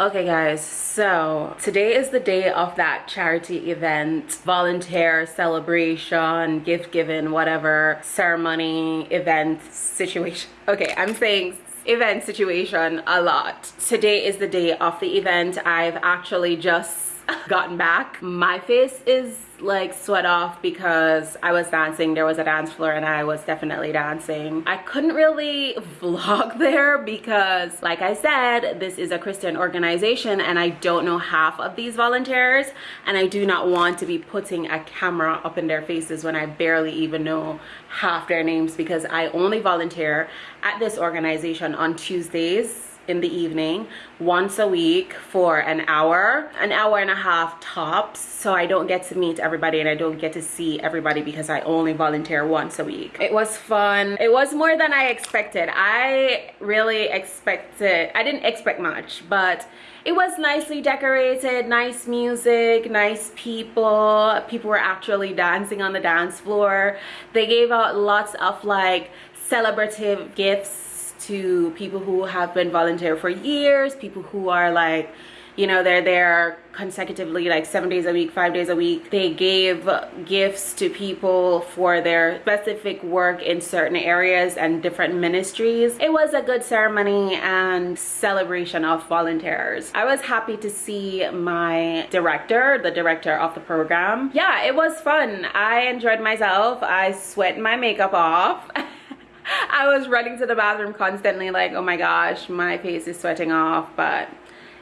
Okay guys, so today is the day of that charity event, volunteer celebration, gift giving, whatever, ceremony, event, situation. Okay, I'm saying event situation a lot. Today is the day of the event. I've actually just gotten back. My face is like sweat off because I was dancing. There was a dance floor and I was definitely dancing. I couldn't really vlog there because like I said, this is a Christian organization and I don't know half of these volunteers and I do not want to be putting a camera up in their faces when I barely even know half their names because I only volunteer at this organization on Tuesdays in the evening once a week for an hour an hour and a half tops so i don't get to meet everybody and i don't get to see everybody because i only volunteer once a week. It was fun. It was more than i expected. I really expected i didn't expect much but it was nicely decorated nice music nice people. People were actually dancing on the dance floor. They gave out lots of like celebrative gifts to people who have been volunteer for years, people who are like, you know, they're there consecutively like seven days a week, five days a week. They gave gifts to people for their specific work in certain areas and different ministries. It was a good ceremony and celebration of volunteers. I was happy to see my director, the director of the program. Yeah, it was fun. I enjoyed myself. I sweat my makeup off. I was running to the bathroom constantly like, oh my gosh, my face is sweating off, but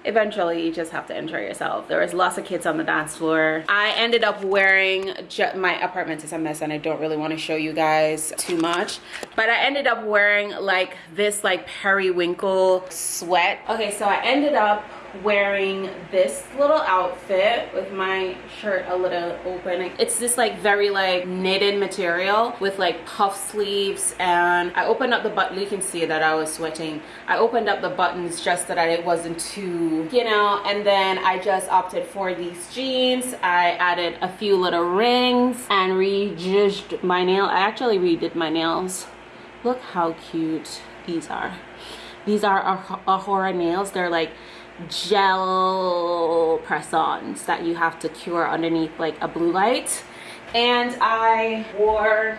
eventually you just have to enjoy yourself. There was lots of kids on the dance floor. I ended up wearing my apartment is a mess and i don't really want to show you guys too much but i ended up wearing like this like periwinkle sweat. Okay so i ended up wearing this little outfit with my shirt a little open. It's this like very like knitted material with like puff sleeves. And i opened up the button you can see that i was sweating. I opened up the buttons just so that it wasn't too you know and then i just opted for these jeans. I added a few little rings and rejudged my nail. I actually redid my nails. Look how cute these are. These are Ahura nails. They're like gel press-ons that you have to cure underneath like a blue light. And I wore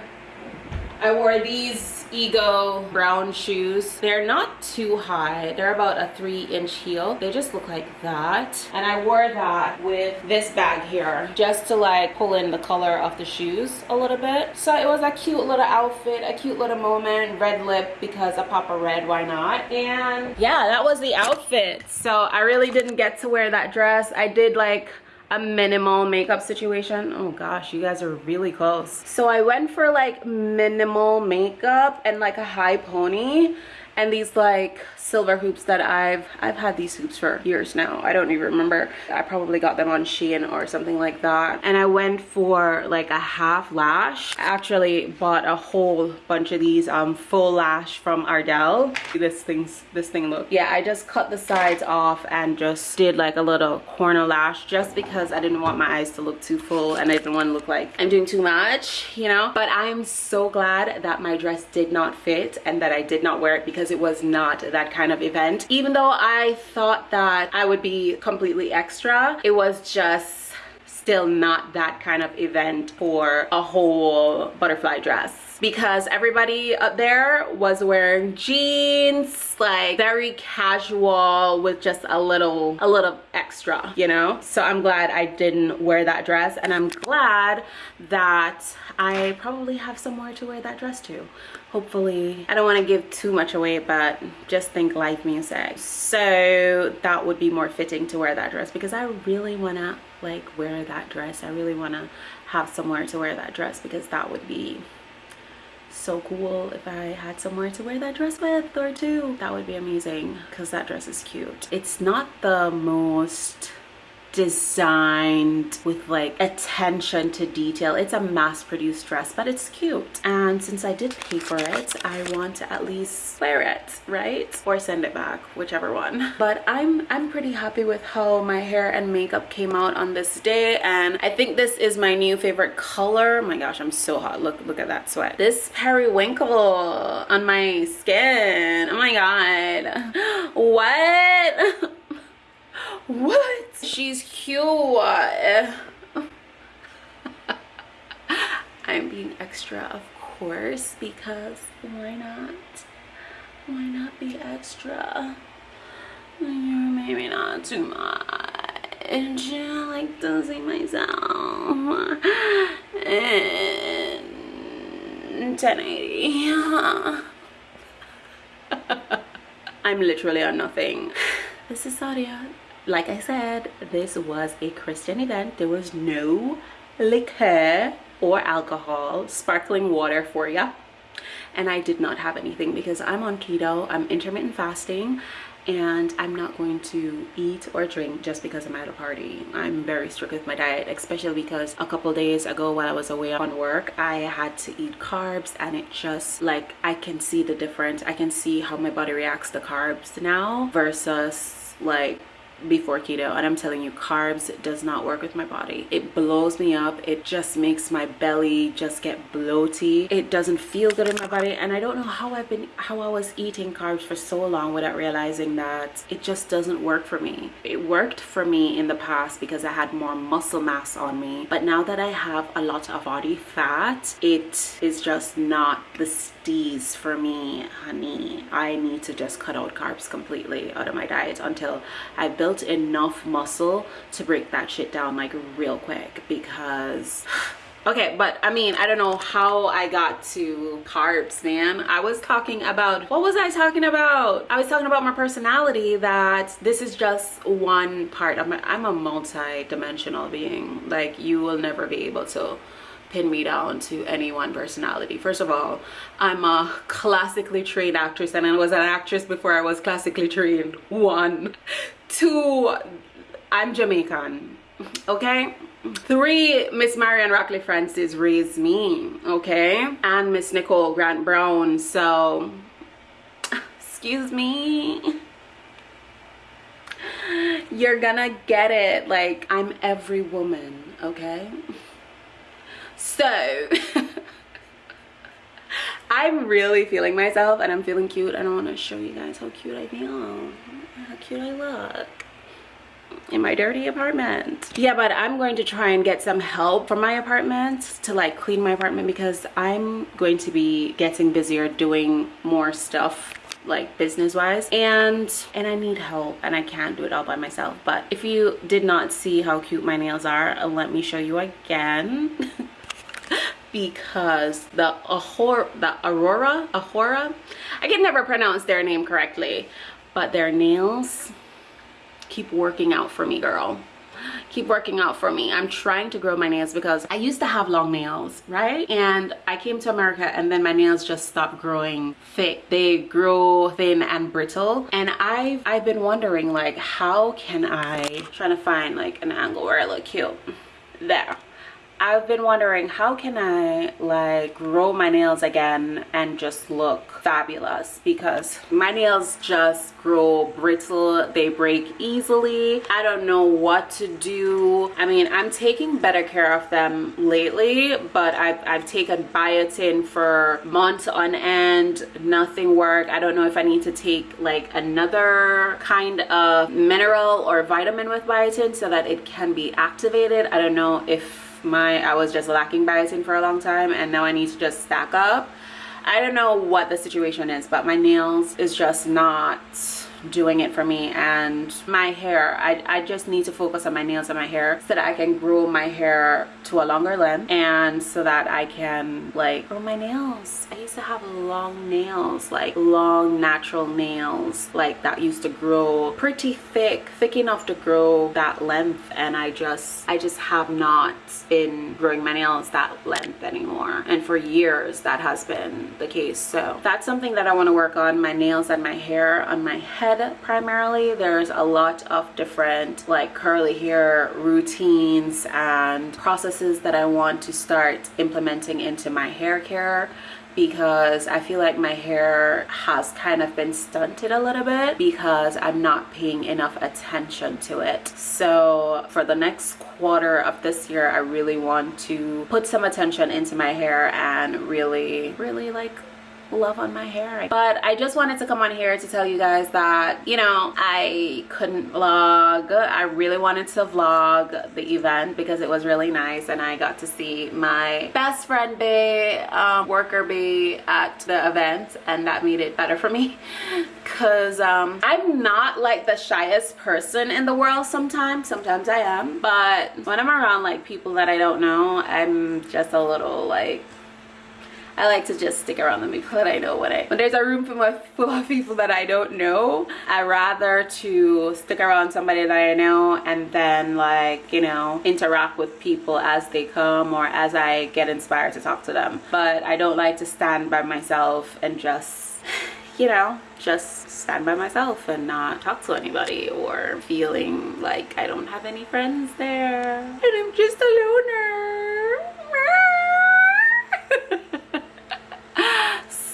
I wore these ego brown shoes. They're not too high. They're about a three inch heel. They just look like that. And i wore that with this bag here just to like pull in the color of the shoes a little bit. So it was a cute little outfit a cute little moment red lip because a papa red why not? And yeah that was the outfit. So i really didn't get to wear that dress. I did like a minimal makeup situation. Oh gosh you guys are really close. So i went for like minimal makeup and like a high pony and these like silver hoops that I've I've had these hoops for years now. I don't even remember. I probably got them on Shein or something like that. And I went for like a half lash. I actually bought a whole bunch of these um full lash from Ardell. This thing's this thing look yeah I just cut the sides off and just did like a little corner lash just because I didn't want my eyes to look too full and I didn't want to look like I'm doing too much you know? But I am so glad that my dress did not fit and that I did not wear it because it was not that kind of event. Even though I thought that I would be completely extra, it was just still not that kind of event for a whole butterfly dress. Because everybody up there was wearing jeans like very casual with just a little a little extra you know? So i'm glad i didn't wear that dress and i'm glad that i probably have somewhere to wear that dress to hopefully i don't want to give too much away but just think live music so that would be more fitting to wear that dress because i really want to like wear that dress i really want to have somewhere to wear that dress because that would be so cool if I had somewhere to wear that dress with or two. That would be amazing because that dress is cute. It's not the most designed with like attention to detail. It's a mass-produced dress but it's cute. And since i did pay for it i want to at least wear it right? Or send it back whichever one. But i'm i'm pretty happy with how my hair and makeup came out on this day and i think this is my new favorite color. Oh my gosh i'm so hot. Look look at that sweat. This periwinkle on my skin. Oh my god. What? What she's cute i'm being extra of course because why not? Why not be extra? Maybe not too much. I like to see myself. In 1080 I'm literally on nothing. This is Sadia. Like I said, this was a Christian event. There was no liquor or alcohol, sparkling water for ya. And I did not have anything because I'm on keto, I'm intermittent fasting, and I'm not going to eat or drink just because I'm at a party. I'm very strict with my diet, especially because a couple days ago while I was away on work, I had to eat carbs and it just like I can see the difference. I can see how my body reacts to carbs now versus like before keto and i'm telling you carbs does not work with my body. It blows me up. It just makes my belly just get bloaty. It doesn't feel good in my body and i don't know how i've been how i was eating carbs for so long without realizing that it just doesn't work for me. It worked for me in the past because i had more muscle mass on me but now that i have a lot of body fat it is just not the steez for me honey. I need to just cut out carbs completely out of my diet until i built enough muscle to break that shit down like real quick because okay but i mean i don't know how i got to carbs man i was talking about what was i talking about? I was talking about my personality that this is just one part of my i'm a multi-dimensional being. Like you will never be able to pin me down to any one personality. First of all i'm a classically trained actress and i was an actress before i was classically trained. One. Two. I'm jamaican okay? Three miss marion rockley francis raised me okay? And miss nicole grant brown so excuse me. You're gonna get it. Like i'm every woman okay so i'm really feeling myself and i'm feeling cute. I don't want to show you guys how cute i feel. How cute I look. In my dirty apartment. Yeah but i'm going to try and get some help from my apartment to like clean my apartment because i'm going to be getting busier doing more stuff like business wise and and i need help and i can't do it all by myself. But if you did not see how cute my nails are let me show you again because the Ahor the Aurora Ahora I can never pronounce their name correctly but their nails keep working out for me girl. Keep working out for me. I'm trying to grow my nails because i used to have long nails right? And i came to america and then my nails just stopped growing thick. They grow thin and brittle. And i've i've been wondering like how can i trying to find like an angle where i look cute? There I've been wondering how can I like grow my nails again and just look fabulous? Because my nails just grow brittle they break easily. I don't know what to do. I mean I'm taking better care of them lately but I've, I've taken biotin for months on end nothing worked I don't know if I need to take like another kind of mineral or vitamin with biotin so that it can be activated. I don't know if my I was just lacking biotin for a long time and now I need to just stack up. I don't know what the situation is but my nails is just not doing it for me and my hair I, I just need to focus on my nails and my hair so that I can grow my hair to a longer length and so that I can like grow my nails. I used to have long nails like long natural nails like that used to grow pretty thick thick enough to grow that length and I just I just have not been growing my nails that length anymore. And for years that has been the case. So that's something that I want to work on my nails and my hair on my head primarily. There's a lot of different like curly hair routines and processes that I want to start implementing into my hair care because I feel like my hair has kind of been stunted a little bit because I'm not paying enough attention to it. So for the next quarter of this year, I really want to put some attention into my hair and really, really like love on my hair. But i just wanted to come on here to tell you guys that you know i couldn't vlog. I really wanted to vlog the event because it was really nice and i got to see my best friend bay um, worker bay at the event and that made it better for me. Because um, i'm not like the shyest person in the world sometimes. Sometimes i am. But when i'm around like people that i don't know i'm just a little like I like to just stick around the people that I know when I when there's a room full of, full of people that I don't know. I rather to stick around somebody that I know and then like you know interact with people as they come or as I get inspired to talk to them. But I don't like to stand by myself and just you know just stand by myself and not talk to anybody or feeling like I don't have any friends there. And I'm just a loner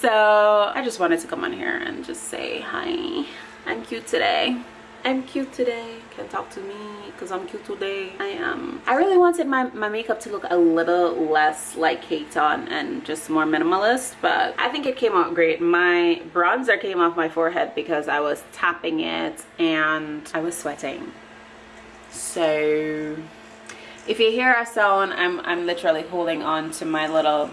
so i just wanted to come on here and just say hi. I'm cute today. I'm cute today. Can talk to me because i'm cute today. I am. I really wanted my, my makeup to look a little less like Kate on and just more minimalist but i think it came out great. My bronzer came off my forehead because i was tapping it and i was sweating. So if you hear a sound i'm i'm literally holding on to my little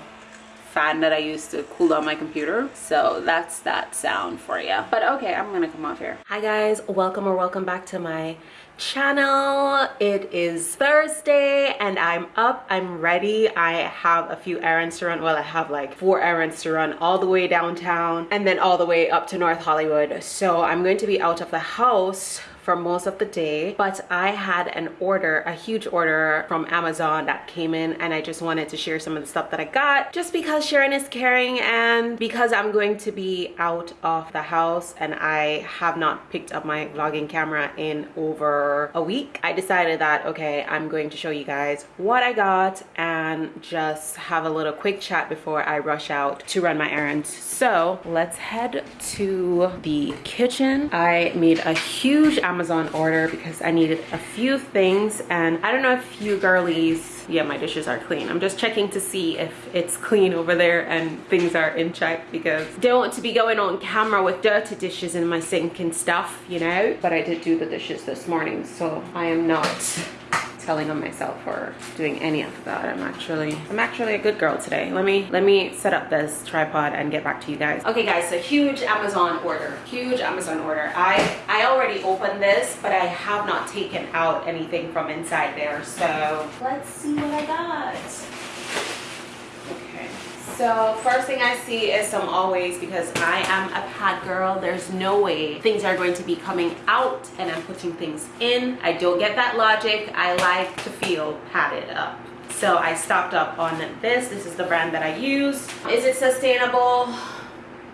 fan that I use to cool down my computer. So that's that sound for you. But okay, I'm gonna come off here. Hi guys, welcome or welcome back to my channel it is thursday and i'm up i'm ready i have a few errands to run well i have like four errands to run all the way downtown and then all the way up to north hollywood so i'm going to be out of the house for most of the day but i had an order a huge order from amazon that came in and i just wanted to share some of the stuff that i got just because sharing is caring and because i'm going to be out of the house and i have not picked up my vlogging camera in over a week. I decided that okay i'm going to show you guys what i got and just have a little quick chat before i rush out to run my errands. So let's head to the kitchen. I made a huge Amazon order because I needed a few things and I don't know if you girlies yeah my dishes are clean. I'm just checking to see if it's clean over there and things are in check because don't want to be going on camera with dirty dishes in my sink and stuff you know? But I did do the dishes this morning so I am not telling on myself for doing any of that. I'm actually i'm actually a good girl today. Let me let me set up this tripod and get back to you guys. Okay guys so huge amazon order. Huge amazon order. I i already opened this but i have not taken out anything from inside there so let's see what i got so first thing I see is some always because I am a pad girl. There's no way things are going to be coming out and I'm putting things in. I don't get that logic. I like to feel padded up. So I stocked up on this. This is the brand that I use. Is it sustainable?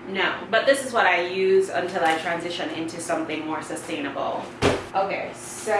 No, but this is what I use until I transition into something more sustainable. Okay, so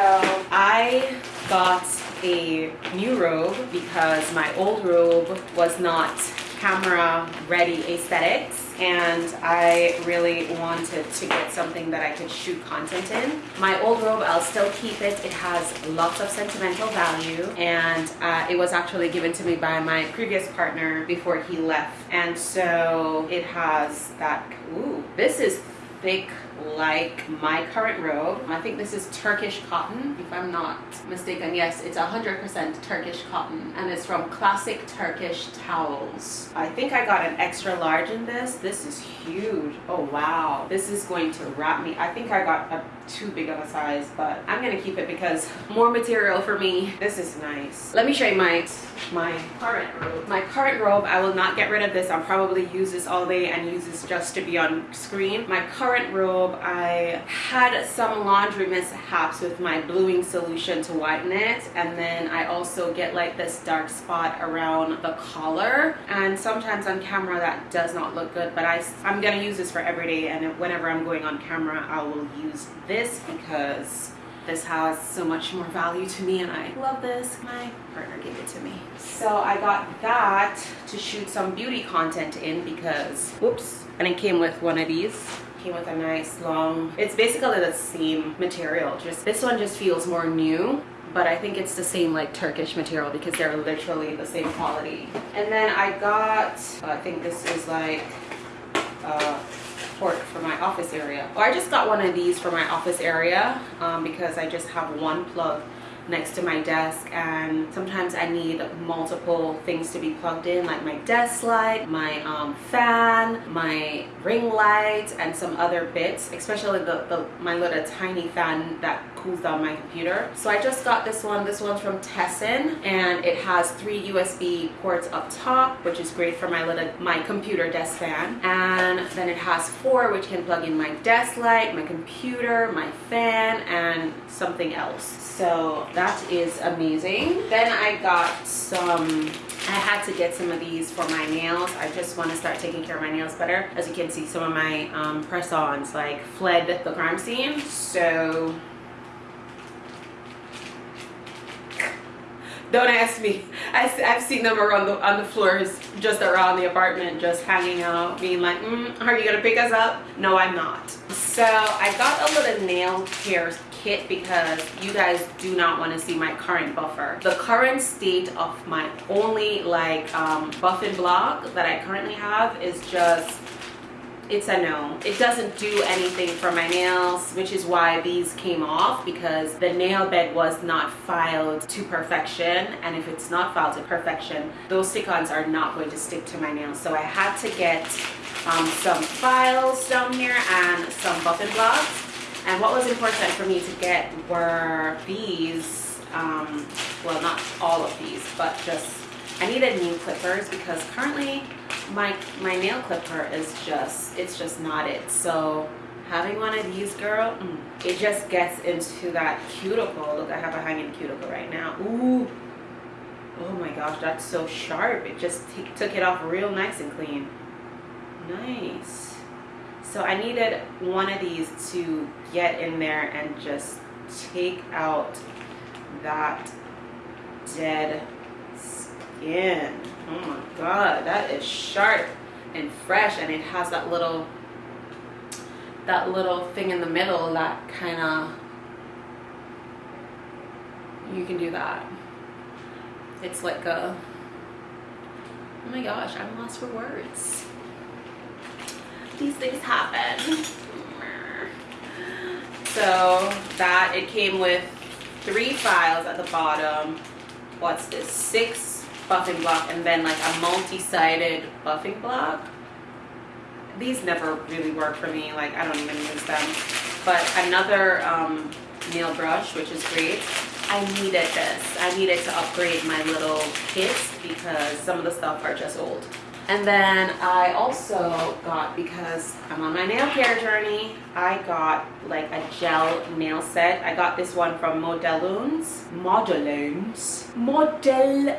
I got a new robe because my old robe was not camera ready aesthetics and I really wanted to get something that I could shoot content in. My old robe, I'll still keep it. It has lots of sentimental value and uh, it was actually given to me by my previous partner before he left. And so it has that, ooh, this is thick like my current robe. I think this is Turkish cotton, if I'm not mistaken. Yes, it's 100% Turkish cotton and it's from Classic Turkish Towels. I think I got an extra large in this. This is huge. Oh, wow. This is going to wrap me. I think I got a too big of a size, but I'm gonna keep it because more material for me. This is nice. Let me show you my, my current robe. My current robe, I will not get rid of this. I'll probably use this all day and use this just to be on screen. My current robe, I had some laundry mishaps with my bluing solution to whiten it. And then I also get like this dark spot around the collar. And sometimes on camera that does not look good, but I, I'm gonna use this for every day. And whenever I'm going on camera, I will use this this because this has so much more value to me and I love this. My partner gave it to me. So I got that to shoot some beauty content in because, whoops, and it came with one of these came with a nice long it's basically the same material just this one just feels more new but I think it's the same like Turkish material because they're literally the same quality and then I got I think this is like uh, port for my office area. Well, I just got one of these for my office area um, because I just have one plug next to my desk and sometimes I need multiple things to be plugged in like my desk light, my um, fan, my ring light and some other bits especially the, the my little tiny fan that cools down my computer. So I just got this one. This one's from TESSAN and it has three USB ports up top which is great for my little my computer desk fan and then it has four which can plug in my desk light, my computer, my fan and something else so that is amazing then i got some I had to get some of these for my nails. I just want to start taking care of my nails better. As you can see, some of my um, press-ons like fled the crime scene. So don't ask me. I, have seen them around the on the floors just around the apartment just hanging out being like mm, are you gonna pick us up? No i'm not. So i got a little nail care kit because you guys do not want to see my current buffer. The current state of my only like um, block that i currently have is just it's a no. It doesn't do anything for my nails which is why these came off because the nail bed was not filed to perfection and if it's not filed to perfection those stick-ons are not going to stick to my nails. So i had to get um, some files down here and some buffing blocks. And what was important for me to get were these um, well not all of these but just i needed new clippers because currently my my nail clipper is just it's just not it. So having one of these girl mm, it just gets into that cuticle. Look i have a hanging cuticle right now. Ooh. oh my gosh that's so sharp. It just took it off real nice and clean. Nice. So i needed one of these to get in there and just take out that dead oh my god that is sharp and fresh and it has that little that little thing in the middle that kind of you can do that. It's like a oh my gosh i'm lost for words. These things happen. So that it came with three files at the bottom. What's this six buffing block and then like a multi-sided buffing block. These never really work for me like I don't even use them. But another um, nail brush which is great. I needed this. I needed to upgrade my little kits because some of the stuff are just old and then I also got, because I'm on my nail care journey, I got like a gel nail set. I got this one from Modelones. Modelones. Modelones.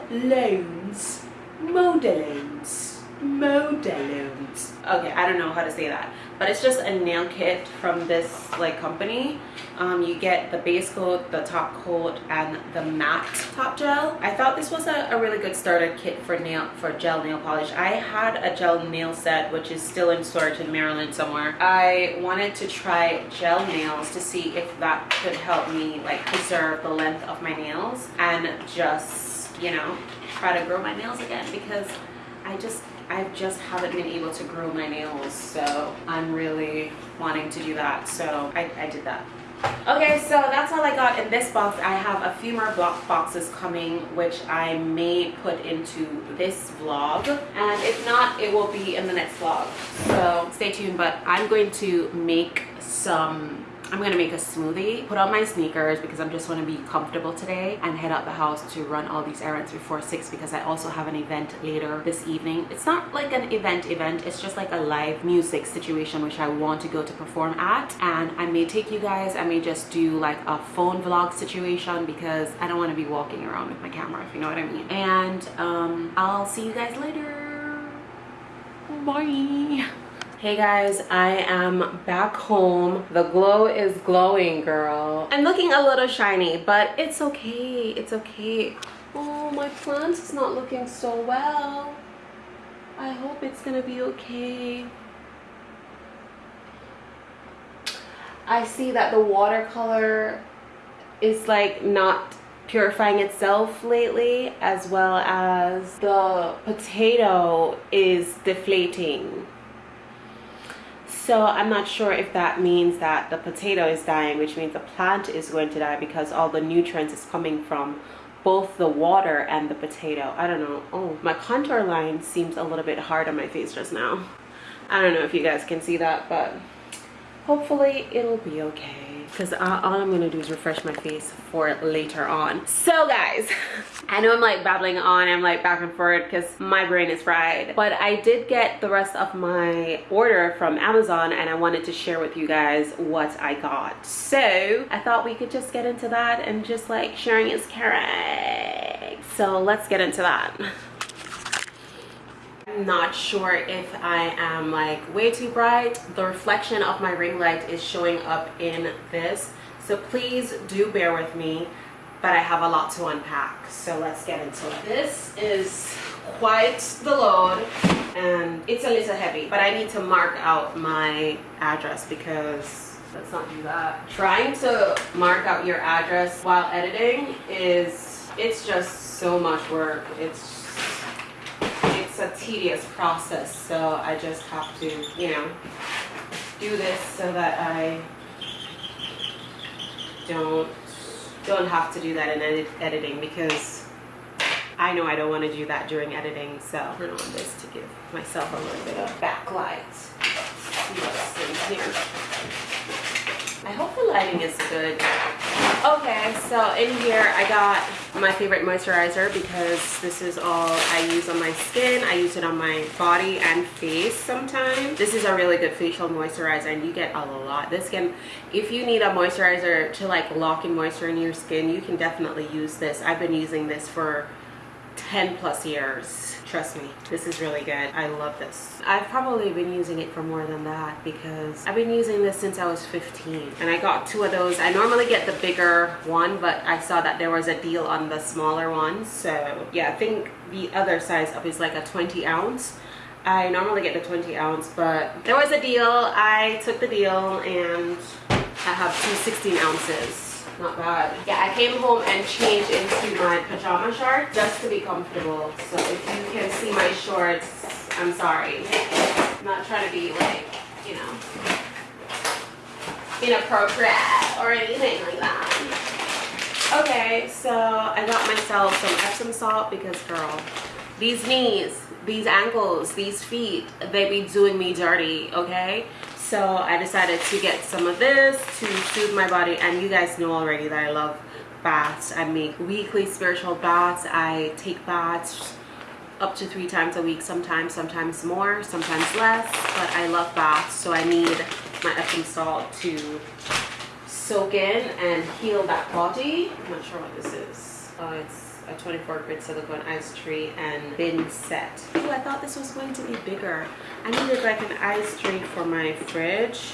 Modelones. Modelones. Okay, I don't know how to say that but it's just a nail kit from this like company. Um, you get the base coat the top coat and the matte top gel. I thought this was a, a, really good starter kit for nail for gel nail polish. I had a gel nail set which is still in storage in maryland somewhere. I wanted to try gel nails to see if that could help me like preserve the length of my nails and just you know try to grow my nails again because i just I just haven't been able to grow my nails so I'm really wanting to do that. So I, I did that. Okay so that's all I got in this box. I have a few more block boxes coming which I may put into this vlog. And if not it will be in the next vlog. So stay tuned but I'm going to make some I'm gonna make a smoothie, put on my sneakers because I'm just gonna be comfortable today and head out the house to run all these errands before six because I also have an event later this evening. It's not like an event event, it's just like a live music situation which I want to go to perform at and I may take you guys, I may just do like a phone vlog situation because I don't wanna be walking around with my camera if you know what I mean. And um, I'll see you guys later. Bye hey guys i am back home. The glow is glowing girl. I'm looking a little shiny but it's okay it's okay. Oh my plant is not looking so well. I hope it's gonna be okay. I see that the watercolor is like not purifying itself lately as well as the potato is deflating So I'm not sure if that means that the potato is dying, which means the plant is going to die because all the nutrients is coming from both the water and the potato. I don't know. Oh, my contour line seems a little bit hard on my face just now. I don't know if you guys can see that, but hopefully it'll be okay because all I'm gonna do is refresh my face for later on. So guys, I know I'm like babbling on, I'm like back and forth because my brain is fried. But I did get the rest of my order from Amazon and I wanted to share with you guys what I got. So I thought we could just get into that and just like sharing is caring. So let's get into that. Not sure if I am like way too bright. The reflection of my ring light is showing up in this. So please do bear with me, but I have a lot to unpack. So let's get into it. This is quite the load and it's a little heavy, but I need to mark out my address because let's not do that. Trying to mark out your address while editing is, it's just so much work. It's a tedious process so I just have to you know do this so that I don't don't have to do that in edit editing because I know I don't want to do that during editing so turn on this to give myself a little bit of backlight. Let's see what's in here I hope the lighting is good. Okay, so in here I got my favorite moisturizer because this is all I use on my skin. I use it on my body and face sometimes. This is a really good facial moisturizer and you get a lot. This can, if you need a moisturizer to like lock in moisture in your skin, you can definitely use this. I've been using this for 10 plus years trust me this is really good. I love this. I've probably been using it for more than that because i've been using this since i was 15 and i got two of those. I normally get the bigger one but i saw that there was a deal on the smaller one. So yeah i think the other size up is like a 20 ounce. I normally get the 20 ounce, but there was a deal. I took the deal and I have two 16 ounces not bad. Yeah, I came home and changed into my pajama shorts just to be comfortable. So if you can see my shorts, I'm sorry. I'm not trying to be like, you know, inappropriate or anything like that. Okay, so I got myself some Epsom salt because girl, these knees, these ankles, these feet, they be doing me dirty, okay? So I decided to get some of this to soothe my body and you guys know already that I love baths. I make weekly spiritual baths. I take baths up to three times a week sometimes sometimes more sometimes less but I love baths so I need my Epsom salt to soak in and heal that body. I'm not sure what this is. Oh it's a 24 grit silicone ice tree and bin set. Oh, I thought this was going to be bigger. I needed like an ice tree for my fridge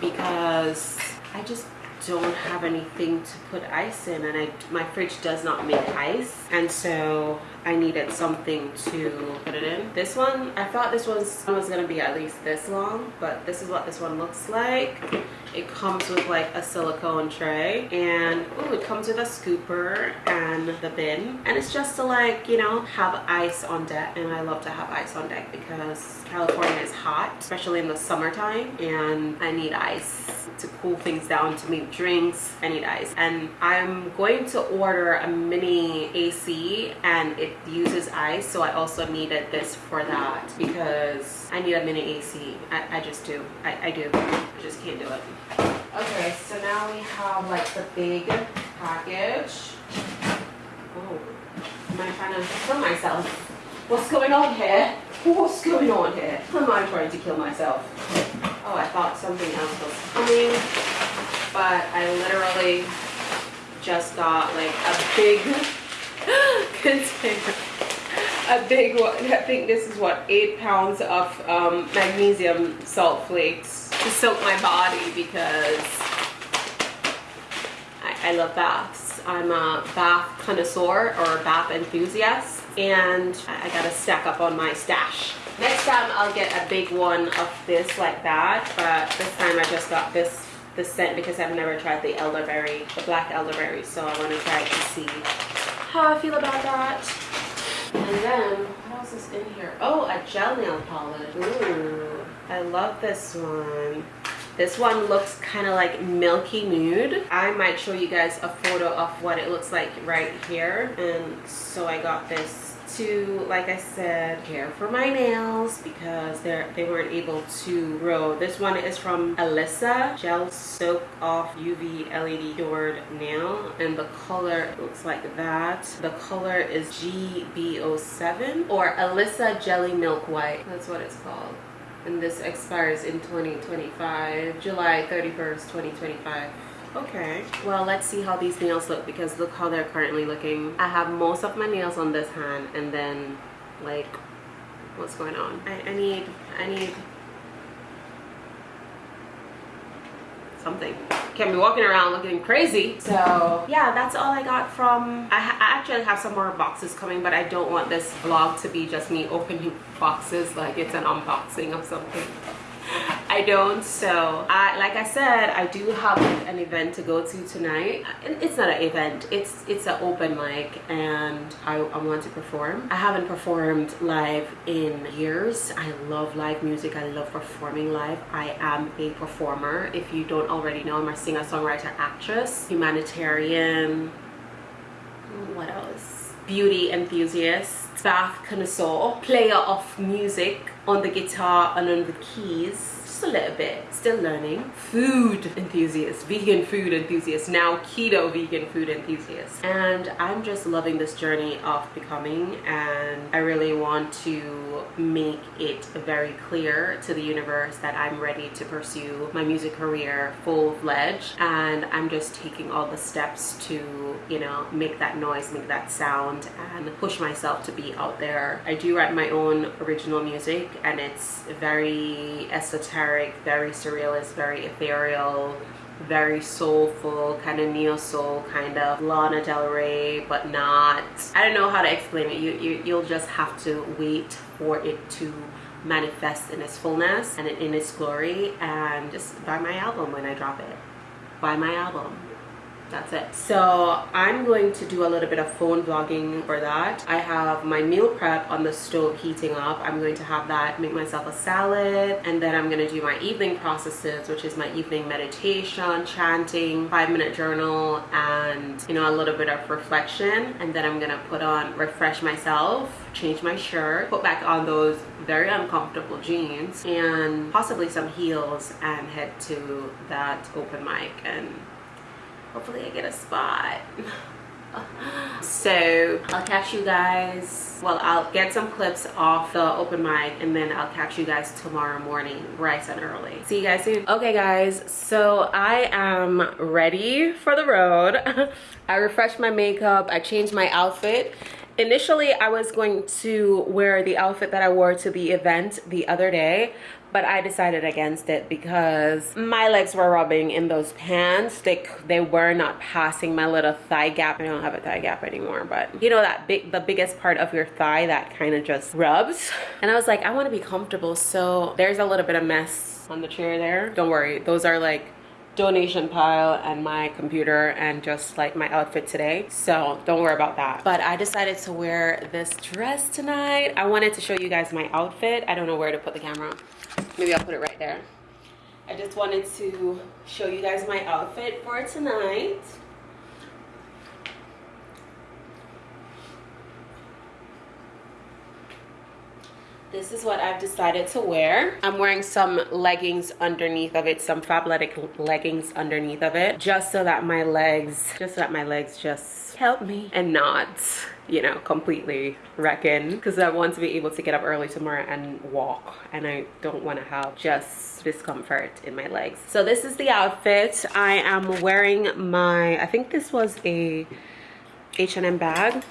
because I just don't have anything to put ice in and I, my fridge does not make ice and so I needed something to put it in. This one, I thought this was, was gonna be at least this long but this is what this one looks like. It comes with like a silicone tray and oh it comes with a scooper and the bin. And it's just to like you know have ice on deck and I love to have ice on deck because California is hot especially in the summertime and I need ice to cool things down to make drinks. I need ice. And I'm going to order a mini AC and it uses ice so I also needed this for that because I need a mini AC I, I just do I, I do I just can't do it Okay, so now we have like the big package. Oh, am I trying to kill myself? What's going on here? What's going on here? Am I trying to kill myself? Oh, I thought something else was coming, but I literally just got like a big container. A big one. I think this is what, eight pounds of um, magnesium salt flakes to soak my body because I, I love baths. I'm a bath connoisseur or bath enthusiast and I gotta stack up on my stash. Next time I'll get a big one of this like that, but this time I just got this the scent because I've never tried the elderberry, the black elderberry, so I want to try it to see how I feel about that. And then, what else is in here? Oh, a gel nail polish. Ooh. I love this one. This one looks kind of like milky nude. I might show you guys a photo of what it looks like right here. And so I got this to like I said care for my nails because they're they weren't able to grow. This one is from Alyssa. Gel soak off UV LED cured nail and the color looks like that. The color is GB07 or Alyssa jelly milk white. That's what it's called. And this expires in 2025 July 31st 2025 okay. Well let's see how these nails look because look how they're currently looking. I have most of my nails on this hand and then like what's going on? I, I need i need something. Can't be walking around looking crazy. So yeah that's all i got from I, I, actually have some more boxes coming but i don't want this vlog to be just me opening boxes like it's an unboxing of something I don't so I like I said I do have an event to go to tonight. It's not an event it's it's an open mic and I, I want to perform. I haven't performed live in years. I love live music I love performing live. I am a performer. If you don't already know I'm a singer-songwriter actress humanitarian what else? Beauty enthusiast bath connoisseur player of music on the guitar and on the keys a little bit. Still learning. Food enthusiast vegan food enthusiast now keto vegan food enthusiast. And i'm just loving this journey of becoming and i really want to make it very clear to the universe that i'm ready to pursue my music career full-fledged. And i'm just taking all the steps to you know make that noise make that sound and push myself to be out there. I do write my own original music and it's very esoteric very surrealist, very ethereal, very soulful, kind of neo-soul, kind of Lana Del Rey, but not. I don't know how to explain it. You, you, you'll just have to wait for it to manifest in its fullness and in its glory and just buy my album when I drop it. Buy my album that's it. So i'm going to do a little bit of phone vlogging for that. I have my meal prep on the stove heating up. I'm going to have that make myself a salad and then i'm going to do my evening processes which is my evening meditation chanting five minute journal and you know a little bit of reflection. And then i'm gonna put on refresh myself change my shirt put back on those very uncomfortable jeans and possibly some heels and head to that open mic and hopefully I get a spot. So I'll catch you guys well I'll get some clips off the open mic and then I'll catch you guys tomorrow morning bright and early. See you guys soon. Okay guys so I am ready for the road. I refreshed my makeup I changed my outfit. Initially I was going to wear the outfit that I wore to the event the other day but I decided against it because my legs were rubbing in those pants. They, they were not passing my little thigh gap. I don't have a thigh gap anymore, but you know that big, the biggest part of your thigh that kind of just rubs. And I was like, I want to be comfortable. So there's a little bit of mess on the chair there. Don't worry, those are like donation pile and my computer and just like my outfit today. So don't worry about that. But i decided to wear this dress tonight. I wanted to show you guys my outfit. I don't know where to put the camera. Maybe i'll put it right there. I just wanted to show you guys my outfit for tonight this is what I've decided to wear. I'm wearing some leggings underneath of it, some Fabletics leggings underneath of it, just so that my legs, just so that my legs just help me and not, you know, completely reckon. Because I want to be able to get up early tomorrow and walk, and I don't want to have just discomfort in my legs. So this is the outfit. I am wearing my, I think this was a H&M bag.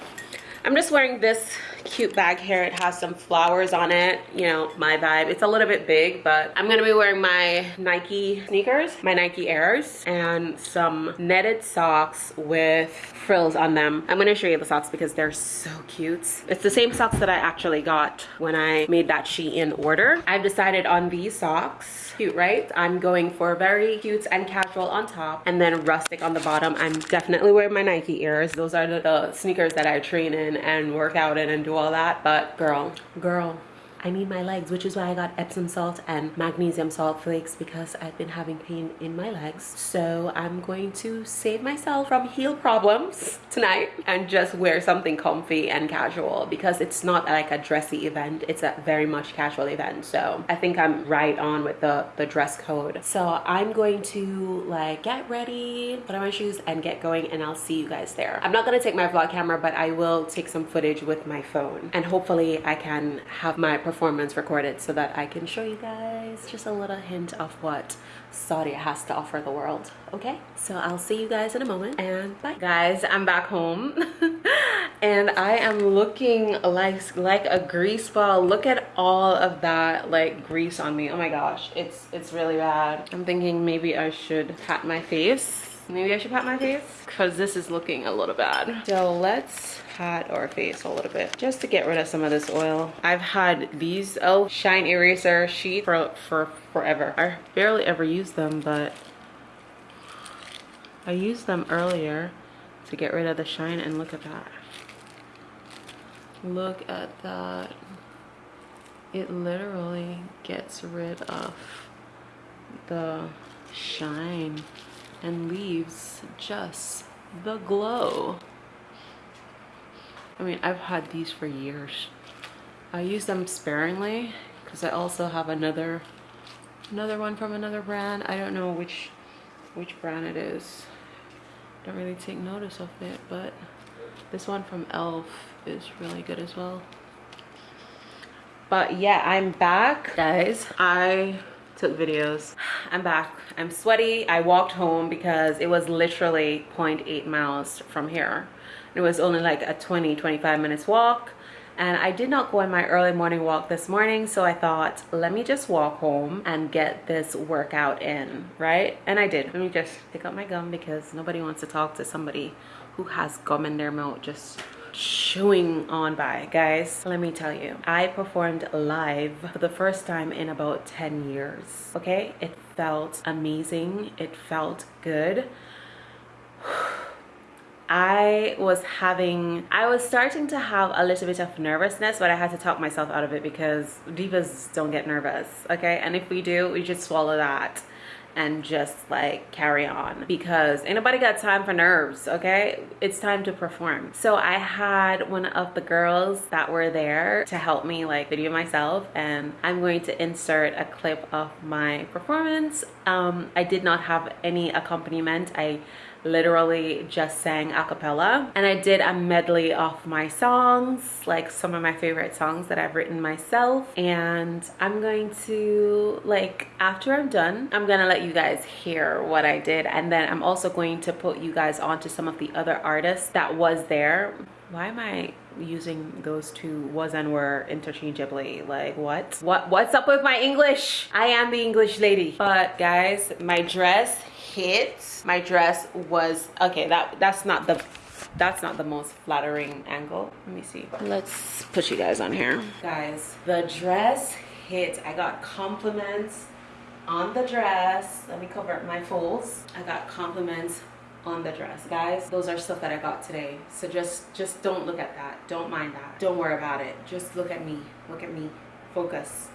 I'm just wearing this cute bag here it has some flowers on it. You know my vibe. It's a little bit big but i'm gonna be wearing my nike sneakers my nike airs and some netted socks with frills on them. I'm gonna show you the socks because they're so cute. It's the same socks that i actually got when i made that shein order. I've decided on these socks cute right? I'm going for very cute and casual on top and then rustic on the bottom. I'm definitely wearing my nike airs. Those are the, the sneakers that i train in and work out in and do all that. But girl. Girl I need my legs, which is why I got Epsom salt and magnesium salt flakes because I've been having pain in my legs. So I'm going to save myself from heel problems tonight and just wear something comfy and casual because it's not like a dressy event. It's a very much casual event. So I think I'm right on with the, the dress code. So I'm going to like get ready, put on my shoes and get going and I'll see you guys there. I'm not gonna take my vlog camera, but I will take some footage with my phone and hopefully I can have my performance recorded so that I can show you guys just a little hint of what Saudi has to offer the world okay? So I'll see you guys in a moment and bye. Guys I'm back home and I am looking like like a grease ball. Look at all of that like grease on me. Oh my gosh it's it's really bad. I'm thinking maybe I should pat my face. Maybe I should pat my face because this is looking a little bad. So let's pat our face a little bit just to get rid of some of this oil. I've had these. Oh shine eraser sheet for for forever. I barely ever use them but I used them earlier to get rid of the shine and look at that. Look at that. It literally gets rid of the shine and leaves just the glow I mean I've had these for years. I use them sparingly because I also have another another one from another brand. I don't know which which brand it is. Don't really take notice of it but this one from elf is really good as well. But yeah i'm back. Guys. I took videos. I'm back. I'm sweaty. I walked home because it was literally 0.8 miles from here it was only like a 20 25 minutes walk. And I did not go on my early morning walk this morning so I thought let me just walk home and get this workout in right? And I did. Let me just pick up my gum because nobody wants to talk to somebody who has gum in their mouth just chewing on by. Guys let me tell you i performed live for the first time in about 10 years okay? It felt amazing. It felt good I was having, I was starting to have a little bit of nervousness, but I had to talk myself out of it because divas don't get nervous, okay? And if we do, we just swallow that and just like carry on because anybody got time for nerves okay? It's time to perform. So i had one of the girls that were there to help me like video myself and i'm going to insert a clip of my performance. Um i did not have any accompaniment. I literally just sang a cappella. And I did a medley of my songs like some of my favorite songs that I've written myself. And I'm going to like after I'm done I'm gonna let you guys hear what I did. And then I'm also going to put you guys onto some of the other artists that was there. Why am I using those two was and were interchangeably? Like what? What what's up with my English? I am the English lady. But guys my dress hit my dress was okay that that's not the that's not the most flattering angle. Let me see. Let's put you guys on here. Guys the dress hit. I got compliments on the dress. Let me cover my folds. I got compliments on the dress. Guys those are stuff that i got today. So just just don't look at that. Don't mind that. Don't worry about it. Just look at me. Look at me. Focus.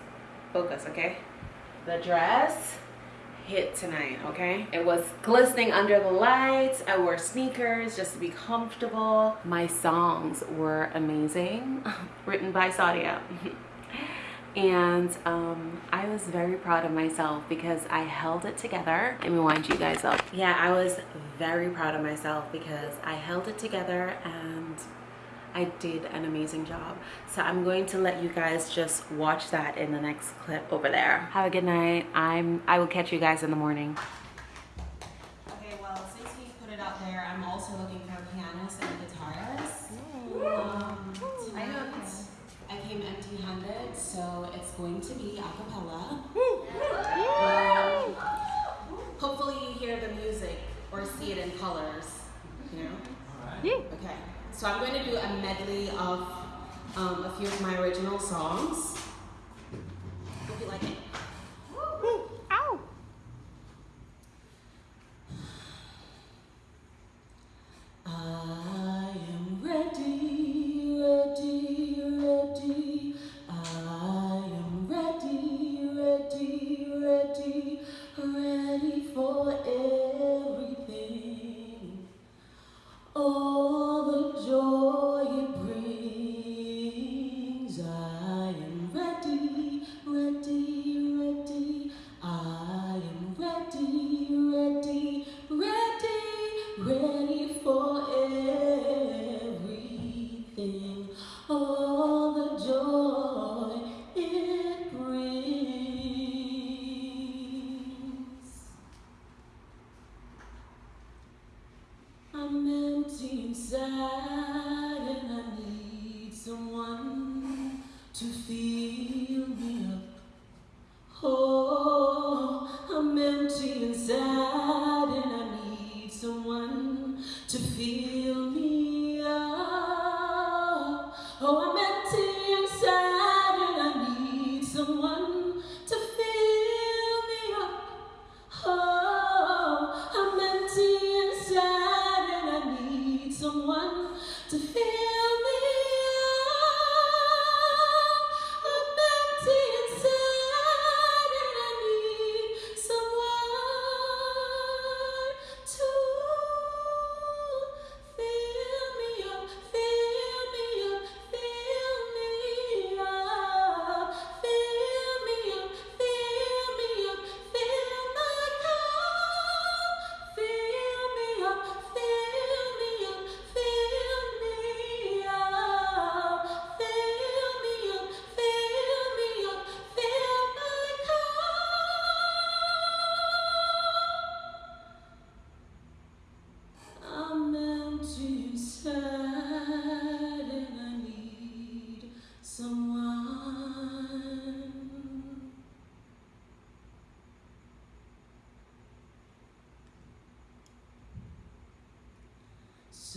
Focus okay? The dress hit tonight okay it was glistening under the lights i wore sneakers just to be comfortable my songs were amazing written by Saudia and um, I was very proud of myself because I held it together. Let me wind you guys up. Yeah, I was very proud of myself because I held it together and I did an amazing job. So I'm going to let you guys just watch that in the next clip over there. Have a good night. I'm I will catch you guys in the morning. Okay, well, since he put it out there, I'm also looking for a pianist and a guitarist. Um, tonight, I came empty-handed, so it's going to be a cappella. Um, hopefully you hear the music or see it in colors, you know? Okay. So I'm going to do a medley of um, a few of my original songs. Hope you like it.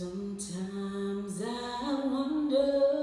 Sometimes I wonder